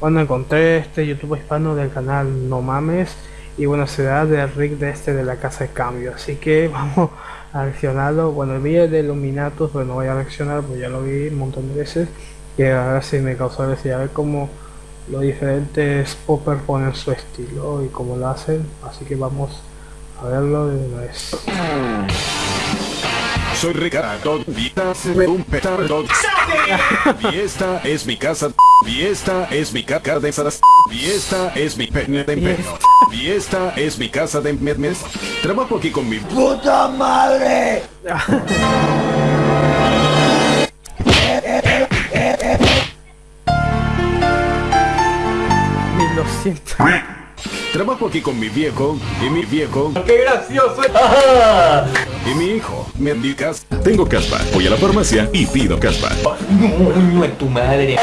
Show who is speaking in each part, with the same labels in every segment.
Speaker 1: Bueno, encontré este YouTube hispano del canal No Mames y bueno, será de Rick de este de la casa de cambio. Así que vamos a reaccionarlo. Bueno, el vídeo de Illuminatus, pero no voy a reaccionar, pues ya lo vi un montón de veces. Y a ver si me causó gracia, a ver cómo los diferentes poppers ponen su estilo y cómo lo hacen. Así que vamos a verlo de una vez.
Speaker 2: Soy Ricardo, vida se ve un petardo. Y esta es mi casa. Y esta es mi caca de sadas. Y esta es mi pene de empeño. Y esta es mi casa de mermes. Trabajo aquí con mi
Speaker 3: ¡Puta madre!
Speaker 1: Mil doscientos.
Speaker 2: Trabajo aquí con mi viejo y mi viejo
Speaker 3: ¡Qué gracioso!
Speaker 2: y mi hijo. ¿Me indicas? Tengo caspa. Voy a la farmacia y pido caspa.
Speaker 3: ¡Coño en tu madre!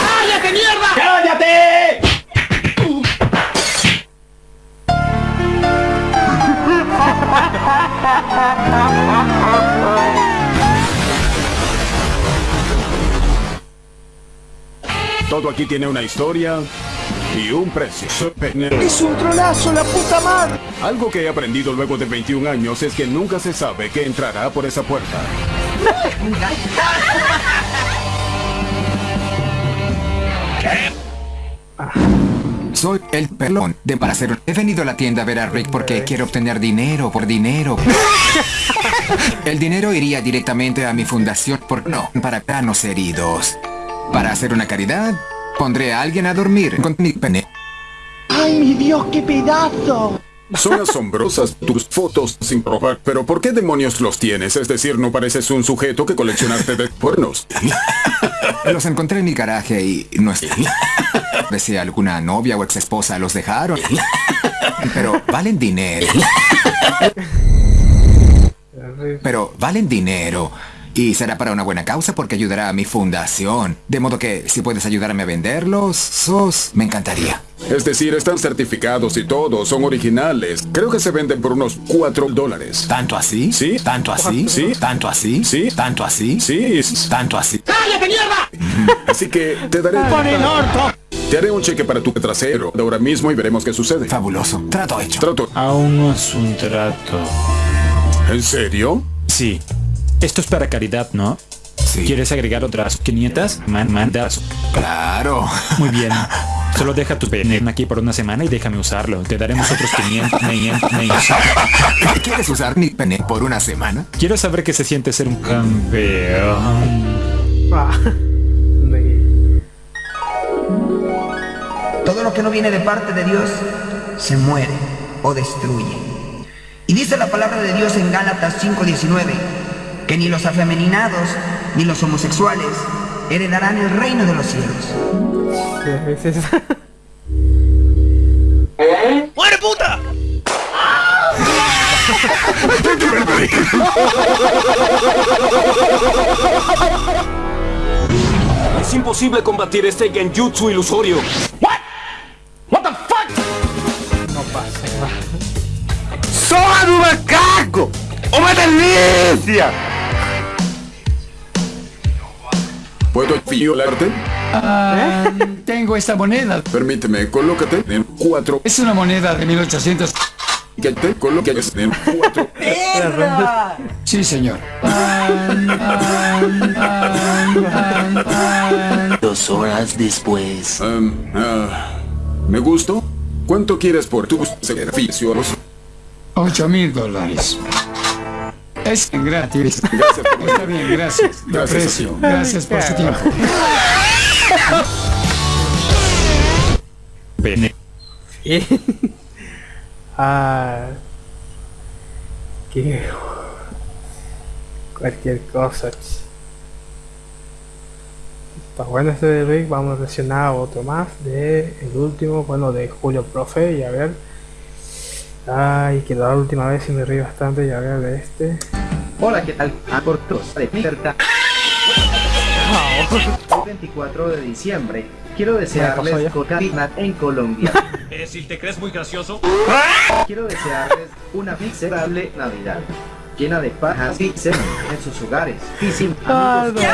Speaker 3: ¡Cállate, mierda! ¡Cállate!
Speaker 2: Todo aquí tiene una historia y un precio. Pene.
Speaker 3: ¡Es un tronazo, la puta madre!
Speaker 2: Algo que he aprendido luego de 21 años es que nunca se sabe qué entrará por esa puerta.
Speaker 4: Soy el pelón de para hacer. He venido a la tienda a ver a Rick porque quiero obtener dinero por dinero. El dinero iría directamente a mi fundación por no para planos heridos. Para hacer una caridad, pondré a alguien a dormir con mi pene.
Speaker 3: ¡Ay, mi Dios, qué pedazo!
Speaker 2: Son asombrosas tus fotos sin robar, pero ¿por qué demonios los tienes? Es decir, no pareces un sujeto que coleccionarte de cuernos.
Speaker 4: Los encontré en mi garaje y no es. Si alguna novia o ex esposa los dejaron. Pero valen dinero. Pero valen dinero. Y será para una buena causa porque ayudará a mi fundación. De modo que si puedes ayudarme a venderlos, sos, me encantaría.
Speaker 2: Es decir, están certificados y todo, son originales. Creo que se venden por unos 4 dólares.
Speaker 4: ¿Tanto así?
Speaker 2: Sí.
Speaker 4: ¿Tanto así?
Speaker 2: Sí.
Speaker 4: ¿Tanto así?
Speaker 2: Sí.
Speaker 4: ¿Tanto así?
Speaker 2: Sí,
Speaker 4: ¿Tanto así?
Speaker 3: ¡Cállate, mierda!
Speaker 2: así que te daré... Te haré un cheque para tu trasero de ahora mismo y veremos qué sucede.
Speaker 4: Fabuloso. Trato hecho.
Speaker 2: Trato.
Speaker 5: Aún no es un trato.
Speaker 2: ¿En serio?
Speaker 5: Sí. Esto es para caridad, ¿no?
Speaker 4: Sí.
Speaker 5: ¿Quieres agregar otras 500? Man, mandas.
Speaker 4: Claro.
Speaker 5: Muy bien. Solo deja tu pene aquí por una semana y déjame usarlo. Te daremos otros 500. 500, 500.
Speaker 4: ¿Quieres usar mi pene por una semana?
Speaker 5: Quiero saber qué se siente ser un campeón.
Speaker 1: Ah,
Speaker 6: Todo lo que no viene de parte de Dios se muere o destruye. Y dice la palabra de Dios en Gálatas 5:19 que ni los afeminados ni los homosexuales heredarán el reino de los cielos.
Speaker 1: a veces-
Speaker 7: Es imposible combatir este genjutsu ilusorio.
Speaker 1: No pasa.
Speaker 3: ¡Soy un macaco! ¡O una delicia!
Speaker 2: ¿Puedo violarte?
Speaker 8: Tengo esta moneda.
Speaker 2: Permíteme, colócate en cuatro.
Speaker 8: Es una moneda de 1800.
Speaker 2: Que te coloques en cuatro.
Speaker 8: Sí, señor.
Speaker 7: Dos horas después.
Speaker 2: Ah, ¿Me gustó? ¿Cuánto quieres por tus servicios?
Speaker 8: 8 mil dólares. Es gratis.
Speaker 2: Gracias por
Speaker 8: Está bien, gracias. Lo
Speaker 2: Gracias,
Speaker 8: aprecio. Gracias por su tiempo.
Speaker 5: Pene.
Speaker 1: ah, que cualquier cosa. Está bueno este de Rick, vamos a reaccionar a otro más de el último, bueno de Julio Profe y a ver. Ay, que la última vez sí me reí bastante y a ver de este.
Speaker 9: Hola, ¿qué tal? A cortos de Certa. El 24 de diciembre. Quiero desearles cocaína en Colombia.
Speaker 7: Eh, si te crees muy gracioso.
Speaker 9: Quiero desearles una miserable Navidad. Llena de pajas y semen en sus hogares. Y sin amigos.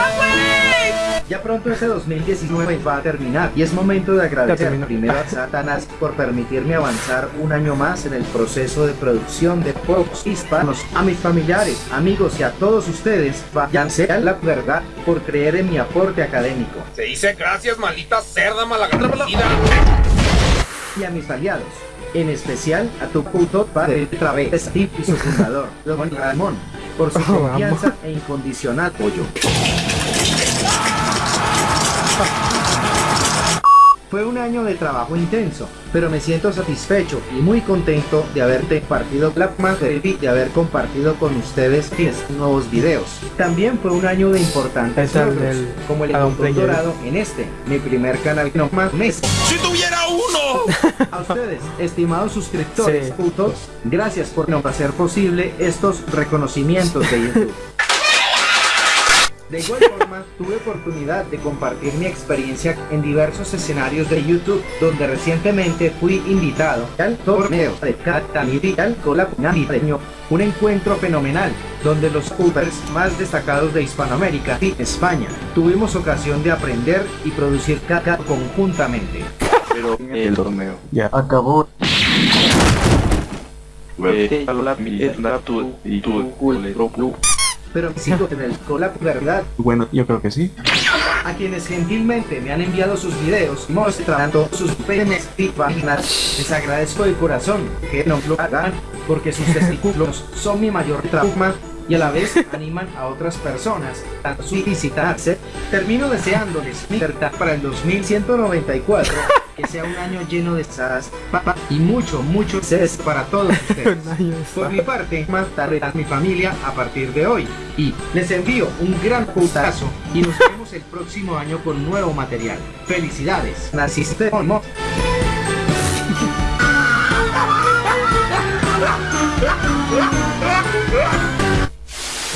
Speaker 9: Ya pronto ese 2019 va a terminar y es momento de agradecer primero a Satanás por permitirme avanzar un año más en el proceso de producción de Fox Hispanos, a mis familiares, amigos y a todos ustedes, váyanse a la verdad por creer en mi aporte académico
Speaker 3: Se dice gracias, maldita cerda malagradecida.
Speaker 9: y a mis aliados. En especial a tu puto padre travesti y su fundador, Don Ramón, por su confianza e incondicional apoyo. Fue un año de trabajo intenso, pero me siento satisfecho y muy contento de haberte compartido la más de de haber compartido con ustedes 10 nuevos videos. También fue un año de importantes logros, como el encuentro dorado en este, mi primer canal no más mes.
Speaker 3: ¡Si tuviera uno!
Speaker 9: A ustedes, estimados suscriptores,
Speaker 1: Sí.
Speaker 9: putos, gracias por no hacer posible estos reconocimientos de YouTube. De igual forma, tuve oportunidad de compartir mi experiencia en diversos escenarios de YouTube, donde recientemente fui invitado al torneo de Catanitial Navideño, un encuentro fenomenal, donde los youtubers más destacados de Hispanoamérica y España tuvimos ocasión de aprender y producir caca conjuntamente.
Speaker 10: Pero el torneo
Speaker 11: Ya.
Speaker 10: acabó. Eh, la y tu.
Speaker 9: Pero sigo en el collab, ¿verdad?
Speaker 11: Bueno, yo creo que sí.
Speaker 9: a quienes gentilmente me han enviado sus videos mostrando sus penes y vaginas. Les agradezco de corazón que no lo hagan porque sus testículos son mi mayor trauma y a la vez animan a otras personas a suicidarse. Termino deseándoles libertad para el 2194, que sea un año lleno de sas papá, y mucho, mucho ses para todos ustedes. Por mi parte, más tarde a mi familia a partir de hoy. Y les envío un gran putazo y nos vemos el próximo año con nuevo material. Felicidades, naciste homo.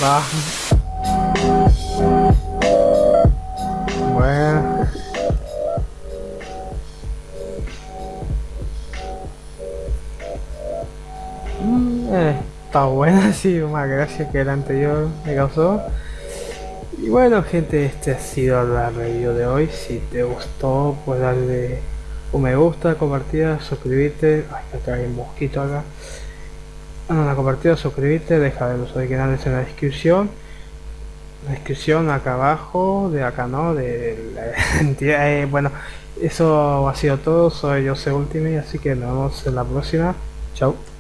Speaker 1: Va. Bueno. Sí, más gracias que el anterior me causó. Y bueno gente, este ha sido la review de hoy. Si te gustó, pues darle un me gusta, compartida, suscribirte. Ay, acá hay un mosquito acá. Bueno, la compartida, suscribirte, deja de los originales en la descripción. La descripción acá abajo, de acá no, de la entidad. eh, bueno, eso ha sido todo. Soy Jose Ultimate, así que nos vemos en la próxima. Chao.